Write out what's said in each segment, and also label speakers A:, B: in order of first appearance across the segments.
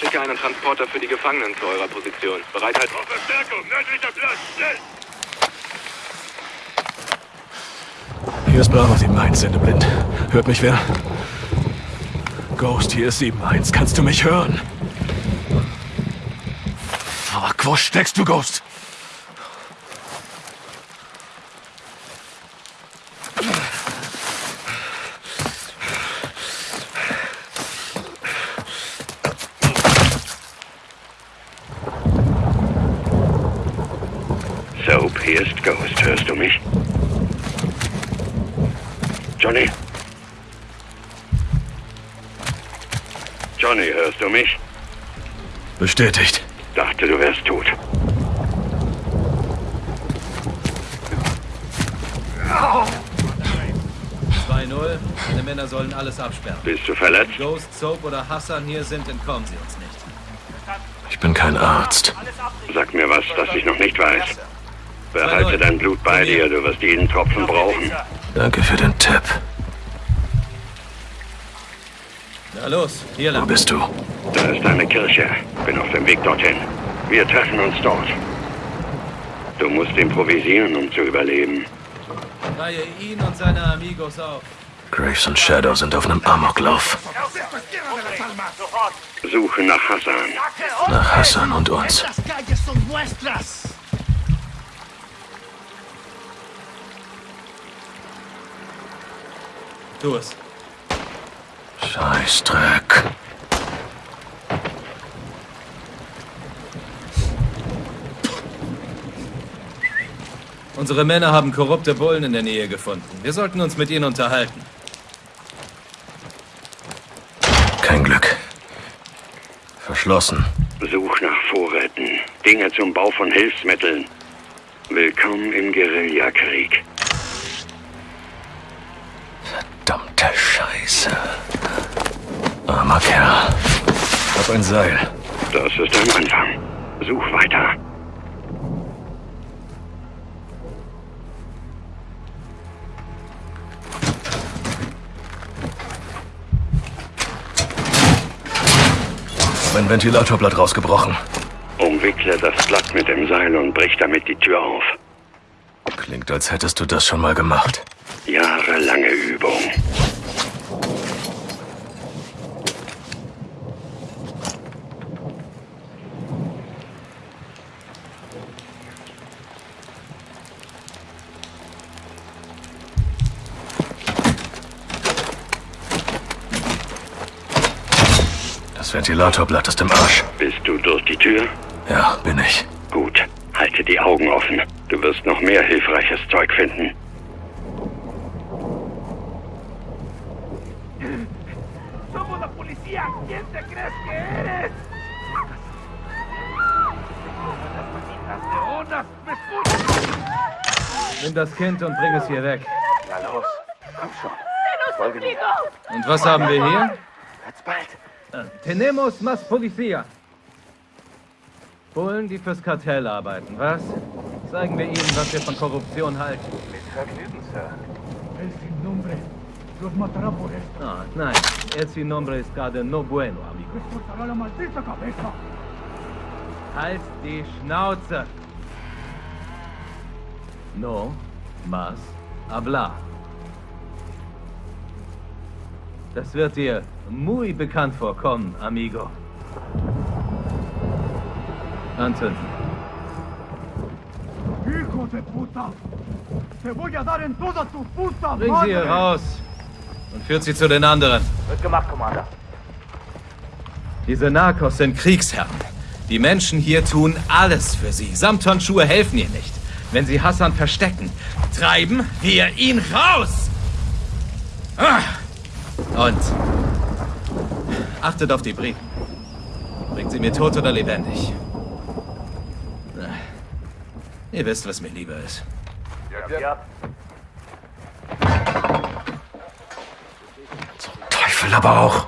A: Schicke einen Transporter für die Gefangenen zu eurer Position. Bereitheit.
B: Auf Verstärkung, nördlicher Platz, schnell!
C: Hier ist Bravo 7-1, Sendeblind. Hört mich wer? Ghost, hier ist 7-1. Kannst du mich hören? Fuck, wo steckst du, Ghost?
B: Soap, hier ist Ghost. Hörst du mich? Johnny? Johnny, hörst du mich?
C: Bestätigt.
B: Dachte, du wärst tot.
D: Meine Männer sollen alles absperren.
B: Bist du verletzt?
D: Ghost, Soap oder Hassan hier sind, entkommen sie uns nicht.
C: Ich bin kein Arzt.
B: Sag mir was, das ich noch nicht weiß. Behalte dein Blut bei dir, du wirst jeden Tropfen brauchen.
C: Danke für den Tipp.
D: Na los, hier
C: Wo
D: lang.
C: bist du?
B: Da ist eine Kirche. Bin auf dem Weg dorthin. Wir treffen uns dort. Du musst improvisieren, um zu überleben.
D: Reihe ihn und seine Amigos auf.
C: Graves und Shadow sind auf einem Amoklauf.
B: Suche nach Hassan.
C: Nach Hassan und uns.
D: Tu es.
C: Scheißdreck.
D: Unsere Männer haben korrupte Bullen in der Nähe gefunden. Wir sollten uns mit ihnen unterhalten.
C: Kein Glück. Verschlossen.
B: Such nach Vorräten. Dinge zum Bau von Hilfsmitteln. Willkommen im Guerillakrieg.
C: Verdammte Scheiße. Armer Kerl. Hab ein Seil.
B: Das ist ein Anfang. Such weiter.
C: Mein Ventilatorblatt rausgebrochen.
B: Umwickle das Blatt mit dem Seil und brich damit die Tür auf.
C: Klingt, als hättest du das schon mal gemacht.
B: Jahrelange Übung.
C: Das Ventilatorblatt ist im Arsch.
B: Bist du durch die Tür?
C: Ja, bin ich.
B: Gut. Halte die Augen offen. Du wirst noch mehr hilfreiches Zeug finden.
E: Somos la policía. ¿Quién te crees que eres? Las malditas leonas. ¿Me escuchas?
D: Nimm das Kind und bring es hier weg.
F: Na los, komm schon. Folge mir.
D: Und was haben wir hier?
F: Jetzt bald.
D: Tenemos más policía. Bullen, die fürs Kartell arbeiten, was? Zeigen wir ihnen, was wir von Korruption halten.
F: Mit Vergnügen, Sir.
E: El nombre los matará por esto.
D: Ah, nein, sin nombre es gerade no bueno, amigo.
E: Les cortará la maldita cabeza.
D: Halt die Schnauze! No más hablar. Das wird dir muy bekannt vorkommen, amigo. Anton,
E: ¡Hijo de puta! ¡Te voy a dar en toda tu puta
D: bring sie hier
E: madre!
D: raus und führt sie zu den anderen.
F: Wird gemacht, Commander.
D: Diese Narcos sind Kriegsherren. Die Menschen hier tun alles für sie. Samtonschuhe helfen ihr nicht. Wenn sie Hassan verstecken, treiben wir ihn raus! Ah! Und achtet auf die Briten. Bringt sie mir tot oder lebendig. Na, Ihr wisst, was mir lieber ist.
F: Ja.
C: Teufel Aber auch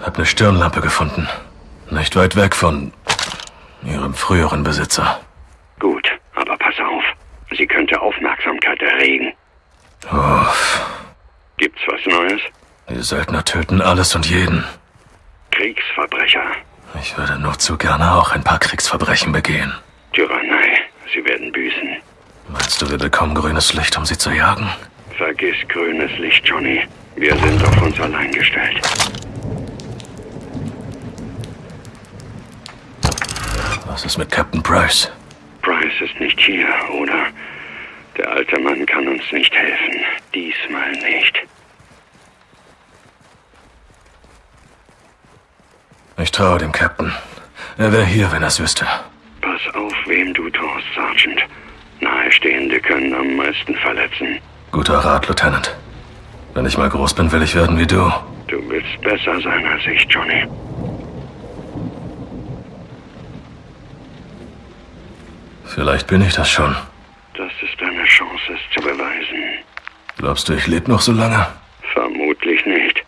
C: Hab eine Stirnlampe gefunden. Nicht weit weg von ihrem früheren Besitzer
B: könnte Aufmerksamkeit erregen.
C: Uff.
B: Gibt's was Neues?
C: Die Söldner töten alles und jeden.
B: Kriegsverbrecher.
C: Ich würde nur zu gerne auch ein paar Kriegsverbrechen begehen.
B: Tyrannei. Sie werden büßen.
C: Meinst du, wir bekommen grünes Licht, um sie zu jagen?
B: Vergiss grünes Licht, Johnny. Wir sind auf uns allein gestellt.
C: Was ist mit Captain Price?
B: Price ist nicht hier, oder? Der alte Mann kann uns nicht helfen. Diesmal nicht.
C: Ich traue dem Captain. Er wäre hier, wenn er es wüsste.
B: Pass auf, wem du traust, Sergeant. Nahestehende können am meisten verletzen.
C: Guter Rat, Lieutenant. Wenn ich mal groß bin, will ich werden wie du.
B: Du willst besser sein als ich, Johnny.
C: Vielleicht bin ich das schon.
B: Das ist deine Chance, es zu beweisen.
C: Glaubst du, ich lebe noch so lange?
B: Vermutlich nicht.